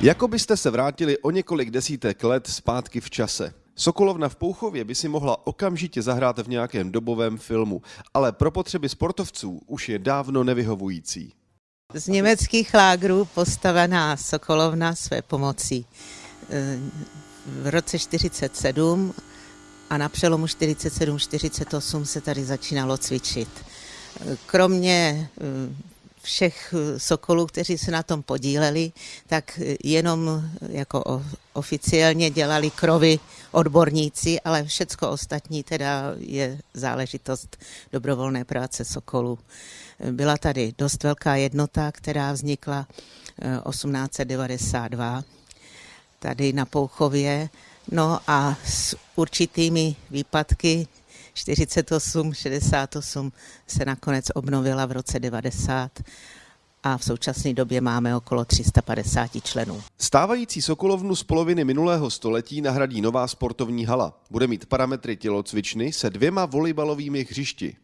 Jako byste se vrátili o několik desítek let zpátky v čase. Sokolovna v Pouchově by si mohla okamžitě zahrát v nějakém dobovém filmu, ale pro potřeby sportovců už je dávno nevyhovující. Z německých lágrů postavená Sokolovna své pomocí. V roce 47 a na přelomu 47-48 se tady začínalo cvičit. Kromě všech sokolů, kteří se na tom podíleli, tak jenom jako oficiálně dělali krovy odborníci, ale všecko ostatní teda je záležitost dobrovolné práce sokolů. Byla tady dost velká jednota, která vznikla 1892 tady na Pouchově, no a s určitými výpadky 48, 68 se nakonec obnovila v roce 90 a v současné době máme okolo 350 členů. Stávající Sokolovnu z poloviny minulého století nahradí nová sportovní hala. Bude mít parametry tělocvičny se dvěma volejbalovými hřišti.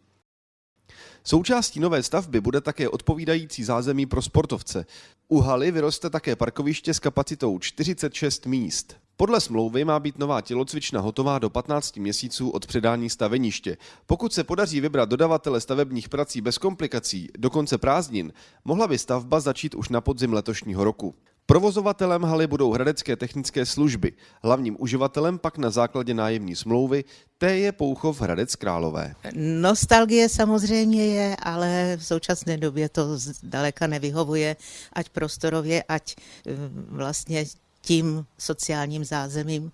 Součástí nové stavby bude také odpovídající zázemí pro sportovce. U haly vyroste také parkoviště s kapacitou 46 míst. Podle smlouvy má být nová tělocvična hotová do 15 měsíců od předání staveniště. Pokud se podaří vybrat dodavatele stavebních prací bez komplikací do konce prázdnin, mohla by stavba začít už na podzim letošního roku. Provozovatelem haly budou hradecké technické služby. Hlavním uživatelem pak na základě nájemní smlouvy té je Pouchov Hradec Králové. Nostalgie samozřejmě je, ale v současné době to daleka nevyhovuje, ať prostorově, ať eh, vlastně tím sociálním zázemím.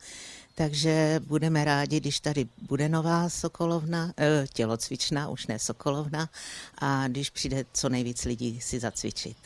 Takže budeme rádi, když tady bude nová sokolovna, eh, tělocvičná už ne sokolovna, a když přijde co nejvíc lidí si zacvičit.